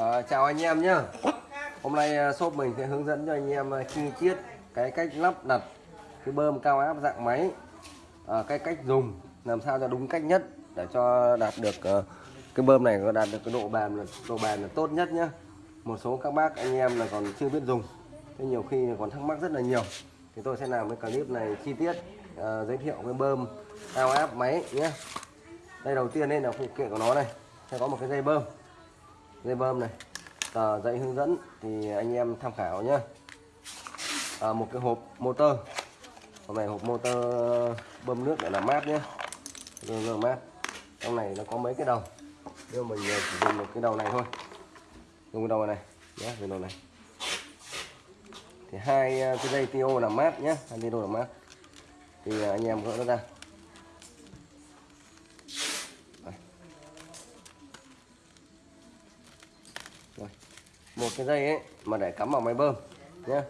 À, chào anh em nhé Hôm nay ờ, shop mình sẽ hướng dẫn cho anh em ờ, chi tiết cái cách lắp đặt cái bơm cao áp dạng máy. À, cái cách dùng làm sao cho đúng cách nhất để cho đạt được uh, cái bơm này có đạt được cái độ bền là độ bền là tốt nhất nhé một số các bác anh em là còn chưa biết dùng thế nhiều khi còn thắc mắc rất là nhiều. Thì tôi sẽ làm cái clip này chi tiết uh, giới thiệu cái bơm cao áp máy nhé đây đầu tiên đây là phụ kiện của nó này. Sẽ có một cái dây bơm dây bơm này. Tờ dạy hướng dẫn thì anh em tham khảo nhé à, một cái hộp motor. Hôm này hộp motor bơm nước để làm mát nhé làm mát. Trong này nó có mấy cái đầu. Nhưng mình ờ, chỉ dùng một cái đầu này thôi. Dùng cái đầu này nhé dùng đầu này. Thì hai ờ, cái dây tiêu làm mát nhé hai dây đồ làm mát. Thì ờ, anh em gỡ nó ra. Một cái dây ấy mà để cắm vào máy bơm nhé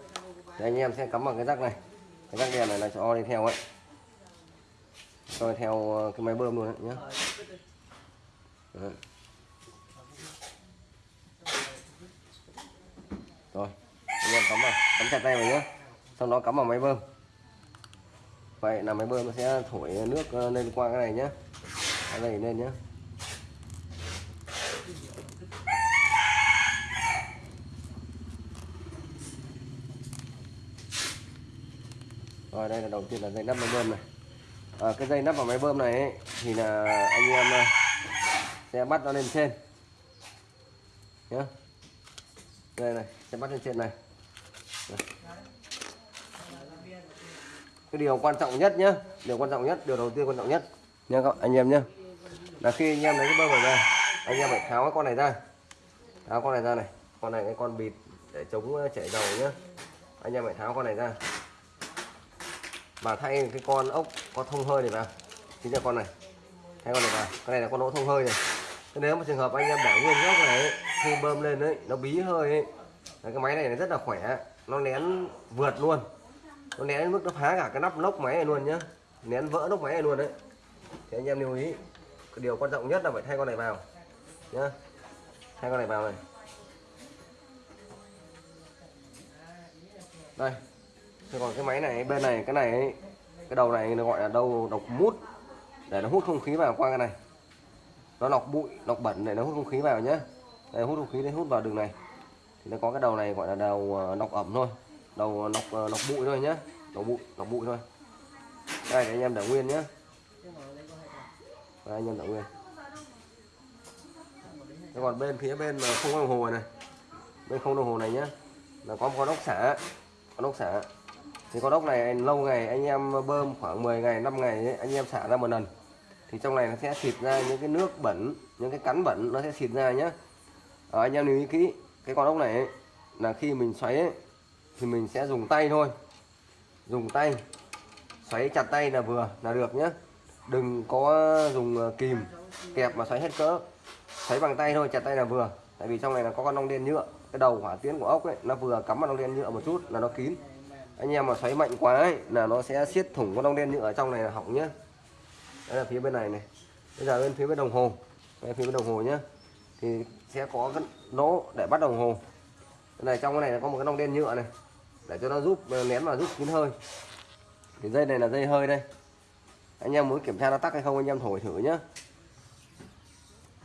thì anh em sẽ cắm vào cái rắc này. Cái rắc đèn này là cho đi theo ấy. Cho đi theo ờ, cái máy bơm luôn đấy nhé Đấy. rồi, anh em cắm vào, cắm chặt tay vào nhé sau đó cắm vào máy bơm. Vậy là máy bơm nó sẽ thổi nước ờ, lên qua cái này nhé cái này lên nhé rồi đây là đầu tiên là dây nắp máy bơm này. À, cái dây nắp vào máy bơm này ấy, thì là anh em à, sẽ bắt nó lên trên. Nhá. Đây này sẽ bắt lên trên này. Cái điều quan trọng nhất nhá, điều quan trọng nhất điều đầu tiên quan trọng nhất. Nha các anh em nhá. là khi anh em lấy cái bơm này ra anh em phải tháo cái con này ra. Tháo con này ra này con này cái con bịt để chống à, chảy dầu nhá, anh em phải tháo con này ra và thay cái con ốc có thông hơi này vào. Chính là con này. Thay con này vào. Cái này là con ốc thông hơi này. Thế nếu mà trường hợp anh em bỏ nguyên gốc này ấy, khi bơm lên đấy nó bí hơi ấy cái máy này nó rất là khỏe. Nó nén vượt luôn. Nó nén đến mức nó phá cả cái nắp lốc máy này luôn nhá. Nén vỡ lốc máy này luôn đấy. Thì anh em lưu ý cái điều quan trọng nhất là phải thay con này vào nhá. Thay con này vào này. Đây. Thế còn cái máy này bên này cái này ấy, cái đầu này nó gọi là đầu độc mút. Để nó hút không khí vào qua cái này. Nó lọc bụi lọc bẩn để nó hút không khí vào nhé đây hút không khí để hút vào đường này. Thì nó có cái đầu này gọi là đầu ờ, lọc ẩm thôi. Đầu ờ, lọc ờ, lọc bụi thôi nhé lọc bụi lọc bụi thôi. Đây để anh em để nguyên nhé đây, anh em để nguyên. Thế còn bên phía bên mà không có đồng hồ này bên không đồng hồ này nhé là có một con ốc xả. Con ốc xả thì con ốc này lâu ngày anh em bơm khoảng 10 ngày 5 ngày ấy, anh em xả ra một lần. Thì trong này nó sẽ xịt ra những cái nước bẩn những cái cắn bẩn nó sẽ xịt ra nhé à, ờ, anh em lưu ý kỹ cái con ốc này ấy, là khi mình xoáy ấy, thì mình sẽ dùng tay thôi. Dùng tay xoáy chặt tay là vừa là được nhé đừng có dùng ờ, kìm kẹp mà xoáy hết cỡ. Xoáy bằng tay thôi chặt tay là vừa. Tại vì trong này là có con ong đen nhựa cái đầu hỏa tiến của ốc ấy nó vừa cắm vào ong đen nhựa một chút là nó kín anh em mà xoáy mạnh quá ấy, là nó sẽ siết thủng con lông đen nhựa ở trong này là hỏng nhá. đây là phía bên này này. Bây giờ bên phía bên đồng hồ. Đây phía bên đồng hồ nhá, thì sẽ có cái lỗ để bắt đồng hồ. Cái này trong cái này có một cái lông đen nhựa này. Để cho nó giúp nén và giúp kín hơi. Thì dây này là dây hơi đây. Anh em muốn kiểm tra nó tắc hay không anh em thổi thử nhá.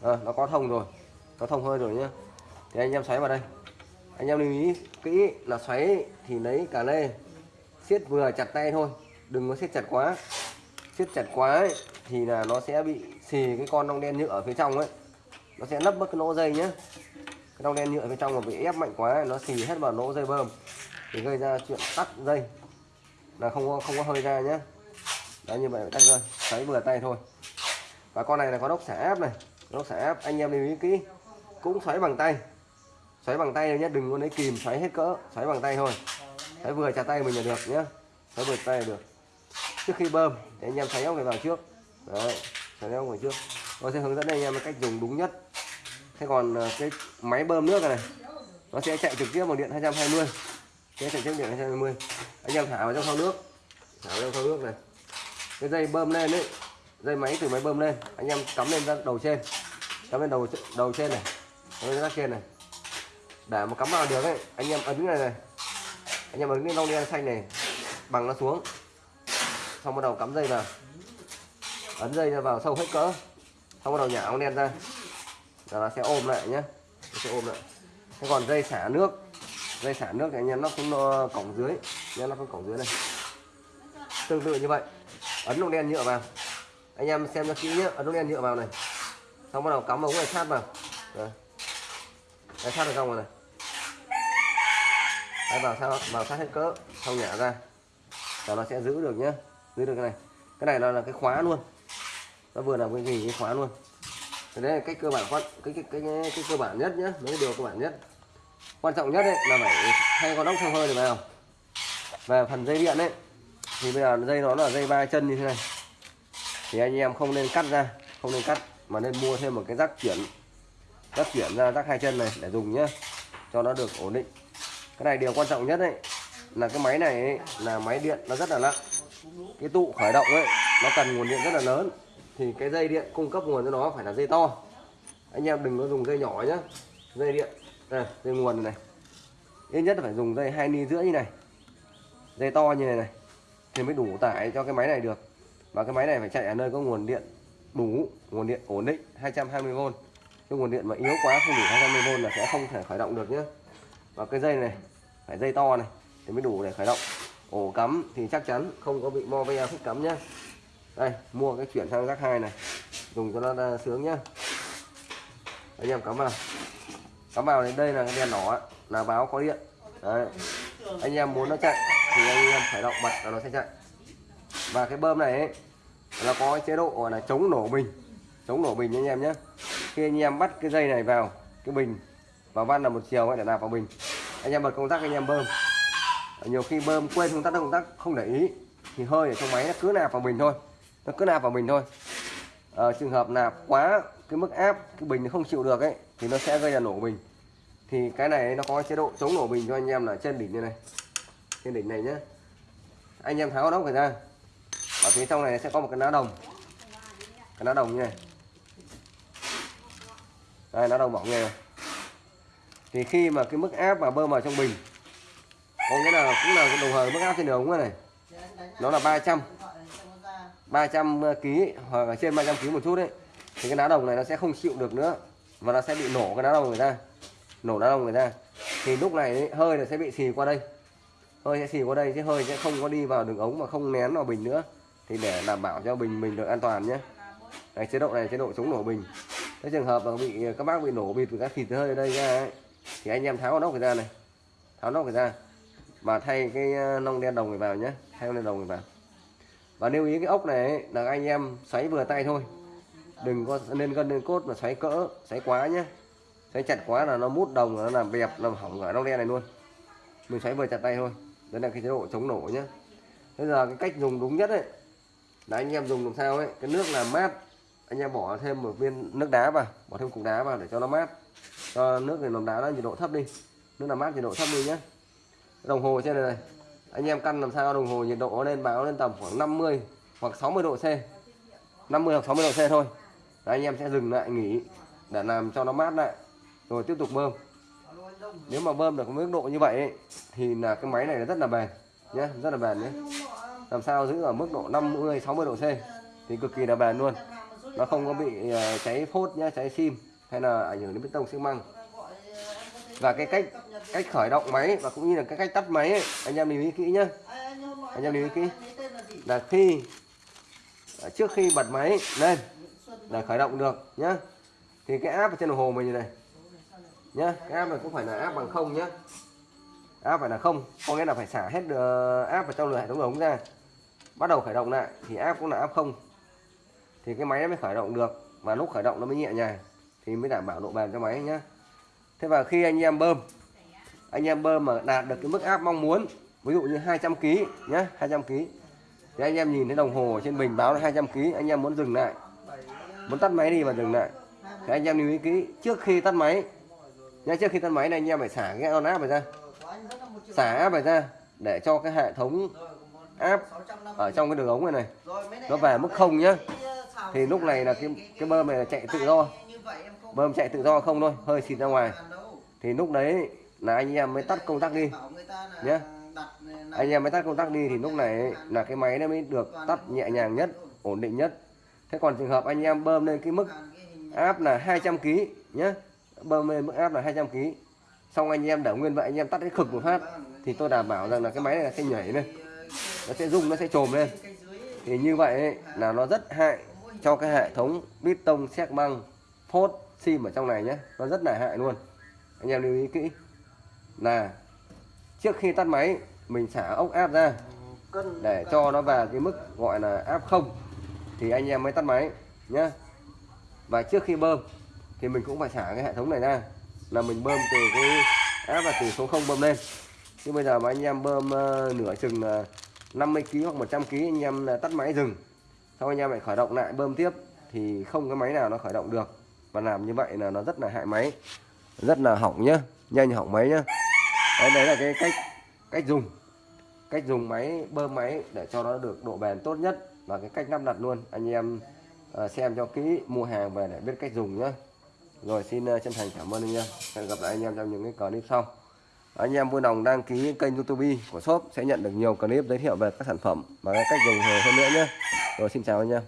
à, nó có thông rồi. Có thông hơi rồi nhá. thì anh em xoáy vào đây anh em lưu ý kỹ là xoáy thì lấy cả lê siết vừa chặt tay thôi đừng có siết chặt quá. Siết chặt quá ấy, thì là nó sẽ bị xì cái con lông đen nhựa ở phía trong ấy. Nó sẽ nấp mất cái lỗ dây nhé cái lông đen nhựa phía trong mà bị ép mạnh quá nó xì hết vào lỗ dây bơm. Thì gây ra chuyện tắt dây. Là không có không có hơi ra nhé đó như vậy tắt rồi xoáy vừa tay thôi. Và con này là có đốc xả áp này. Đốc xả áp anh em lưu ý kỹ. Cũng xoáy bằng tay xoáy bằng tay nhé đừng có lấy kìm xoáy hết cỡ xoáy bằng tay thôi. Xoáy vừa chà tay mình là được nhé. Xoáy vừa tay là được. Trước khi bơm để anh em xoáy ốc này vào trước. Đấy xoáy ốc vào trước. Tôi sẽ hướng dẫn anh em cách dùng đúng nhất. Thế còn ờ, cái máy bơm nước này, nó sẽ chạy trực tiếp bằng điện 220 sẽ chạy trực tiếp điện 220 anh em thả vào trong thau nước. Thả vào trong thau nước này. Cái dây bơm lên đấy dây máy từ máy bơm lên. Anh em cắm lên ra đầu trên. Cắm lên đầu đầu trên này. Cắm lên ra trên này để mà cắm vào được ấy. Anh em ấn cái này này. Anh em ấn cái lông đen xanh này bằng nó xuống. Xong bắt đầu cắm dây vào. Ấn dây ra vào sâu hết cỡ. Xong bắt đầu nhả ống đen ra. Là nó sẽ ôm lại nhé nó sẽ ôm lại. Thế còn dây xả nước. Dây xả nước thì anh em nó cũng ờ, cổng dưới. Nhé nó cũng cổng dưới này tương tự như vậy. Ấn lông đen nhựa vào. Anh em xem cho kỹ nhé ấn lông đen nhựa vào này. Xong bắt đầu cắm ống này sát vào. Đấy. Đấy, sát được xong rồi này. Đấy, vào sao? Vào sát hết cỡ xong nhả ra. Là nó sẽ giữ được nhá. Giữ được cái này. Cái này nó là cái khóa luôn. Nó vừa làm cái gì? Cái khóa luôn. Thế đấy là cách cơ bản quan cái cái cái, cái, cái cơ bản nhất nhá. Mấy điều cơ bản nhất. Quan trọng nhất đấy là phải thay con ốc theo hơi để vào về phần dây điện đấy thì bây giờ dây nó là dây ba chân như thế này. Thì anh em không nên cắt ra không nên cắt mà nên mua thêm một cái rắc chuyển rắc chuyển ra rắc hai chân này để dùng nhá. Cho nó được ổn định cái này điều quan trọng nhất đấy là cái máy này ấy, là máy điện nó rất là nặng. Cái tụ khởi động ấy nó cần nguồn điện rất là lớn. Thì cái dây điện cung cấp nguồn cho nó phải là dây to. Anh em đừng có dùng dây nhỏ nhá. Dây điện đây, dây nguồn này, này. Ít nhất là phải dùng dây hai ni rưỡi như này. Dây to như này này. Thì mới đủ tải cho cái máy này được. Và cái máy này phải chạy ở nơi có nguồn điện đủ nguồn điện ổn định 220V cái nguồn điện mà yếu quá không đủ 220V là sẽ không thể khởi động được nhé và cái dây này phải dây to này thì mới đủ để khởi động. Ổ cắm thì chắc chắn không có bị mo ve khúc cắm nhá. Đây mua cái chuyển sang rác hai này. Dùng cho nó sướng nhá. Anh em cắm vào. Cắm vào đến đây là cái đèn đỏ là báo có điện. Đấy. Anh em muốn nó chạy thì anh em phải động bật là nó sẽ chạy. Và cái bơm này ấy, là có chế độ gọi là chống nổ bình. Chống nổ bình anh em nhé khi anh em bắt cái dây này vào cái bình và van là một chiều để nạp vào bình anh em bật công tắc anh em bơm. Nhiều khi bơm quên công tắc công tắc không để ý. Thì hơi ở trong máy nó cứ nạp vào bình thôi. Nó cứ nạp vào bình thôi. À, trường hợp nạp quá cái mức áp cái bình không chịu được ấy thì nó sẽ gây ra nổ bình. Thì cái này nó có chế độ chống nổ bình cho anh em là trên đỉnh như này. Trên đỉnh này nhé anh em tháo nóc ra. Ở phía trong này sẽ có một cái ná đồng. Cái ná đồng như này. Đây ná đồng bỏ nghe thì khi mà cái mức áp mà bơm vào trong bình có nghĩa là cũng là đồng hồ mức áp trên đường này? Nó là 300 300 kg hoặc là trên 300 kg một chút đấy. Thì cái ná đồng này nó sẽ không chịu được nữa và nó sẽ bị nổ cái ná đồng người ta nổ ná đồng người ta thì lúc này ấy, hơi nó sẽ bị xì qua đây. Hơi sẽ xì qua đây chứ hơi sẽ không có đi vào đường ống mà không nén vào bình nữa. Thì để đảm bảo cho bình mình được an toàn nhé. Cái chế độ này chế độ chống nổ bình. Cái trường hợp mà bị các bác bị nổ bịt các thịt hơi ở đây ra ấy, thì anh em tháo nóc ra này. Tháo nóc ra. Và thay cái ờ, nong nông đen đồng này vào nhé thay nông đen đồng này vào. Và lưu ý cái ốc này là anh em xoáy vừa tay thôi. Đừng có, nên gân lên cốt mà xoáy cỡ, xoáy quá nhé xoáy chặt quá là nó mút đồng, nó làm bẹp, làm hỏng ở nong đen này luôn. Mình xoáy vừa chặt tay thôi. Đấy là cái chế độ chống nổ nhé bây giờ cái cách dùng đúng nhất ấy, là anh em dùng làm sao ấy, cái nước làm mát. Anh em bỏ thêm một viên nước đá vào, bỏ thêm cục đá vào để cho nó mát cho nước này làm đá nó nhiệt độ thấp đi. Nước làm mát nhiệt độ thấp đi nhé. Đồng hồ trên này, này. Anh em căn làm sao đồng hồ nhiệt độ lên báo lên tầm khoảng 50 hoặc 60 độ C. 50 hoặc 60 độ C thôi. Đấy, anh em sẽ dừng lại nghỉ để làm cho nó mát lại. Rồi tiếp tục bơm. Nếu mà bơm được mức độ như vậy ấy, thì là cái máy này rất là bền nhé rất là bền nhé. Làm sao giữ ở mức độ 50 60 độ C thì cực kỳ là bền luôn. Nó không có bị ờ, cháy phốt nhá cháy sim hay là ảnh hưởng đến bê tông xi măng. Và cái cách cách khởi động máy và cũng như là cái cách tắt máy ấy, anh em lưu ý kỹ nhá. Anh em lưu ý kỹ. Là khi à, trước khi bật máy lên để khởi động được nhá. Thì cái áp ở trên đồng hồ mình như này nhá cái áp này cũng phải là áp bằng không nhá. Áp phải là không có nghĩa là phải xả hết ờ, áp vào trong hệ thống ống ra. Bắt đầu khởi động lại thì áp cũng là áp không. Thì cái máy nó mới khởi động được và lúc khởi động nó mới nhẹ nhàng thì mới đảm bảo độ bền cho máy nhá. Thế và khi anh em bơm, anh em bơm mà đạt được cái mức áp mong muốn, ví dụ như 200 kg nhé 200 kg thì anh em nhìn thấy đồng hồ trên bình báo là 200 kg anh em muốn dừng lại. Muốn tắt máy đi và dừng lại. Thì anh em lưu ý kỹ, trước khi tắt máy, nhá, trước khi tắt máy này anh em phải xả cái on áp này ra. Xả áp này ra để cho cái hệ thống áp ở trong cái đường ống này này, nó về mức không nhá. Thì lúc này là cái cái bơm này là chạy tự do bơm chạy tự do không thôi hơi xịt ra ngoài. Thì lúc đấy là anh em mới tắt công tắc đi nhé anh em mới tắt công tắc đi thì lúc này là cái máy nó mới được tắt nhẹ nhàng nhất ổn định nhất. Thế còn trường hợp anh em bơm lên cái mức áp là 200 kg nhé bơm lên mức áp là 200 kg xong anh em để nguyên vậy anh em tắt cái khực một phát thì tôi đảm bảo rằng là cái máy này sẽ nhảy lên nó sẽ rung nó sẽ trồm lên. Thì như vậy ấy, là nó rất hại cho cái hệ thống piston xét băng phốt sim ở trong này nhé nó rất là hại luôn. Anh em lưu ý kỹ. Là trước khi tắt máy mình xả ốc áp ra để cho nó vào cái mức gọi là áp không. Thì anh em mới tắt máy nhé và trước khi bơm thì mình cũng phải xả cái hệ thống này ra. Là mình bơm từ cái áp là từ số 0 bơm lên. Chứ bây giờ mà anh em bơm uh, nửa chừng uh, 50 kg hoặc 100 kg anh em uh, tắt máy dừng. Sau anh em lại khởi động lại bơm tiếp. Thì không cái máy nào nó khởi động được và làm như vậy là nó rất là hại máy. Rất là hỏng nhá. Nhanh hỏng máy nhá. Đấy, đấy là cái cách cách dùng. Cách dùng máy bơm máy để cho nó được độ bền tốt nhất. Và cái cách lắp đặt luôn. Anh em ờ, xem cho kỹ mua hàng về để biết cách dùng nhé rồi xin ờ, chân thành cảm ơn anh em. Hẹn gặp lại anh em trong những cái clip sau. Anh em vui lòng đăng ký kênh youtube của shop sẽ nhận được nhiều clip giới thiệu về các sản phẩm và cái cách dùng hơn nữa nhé rồi xin chào anh em.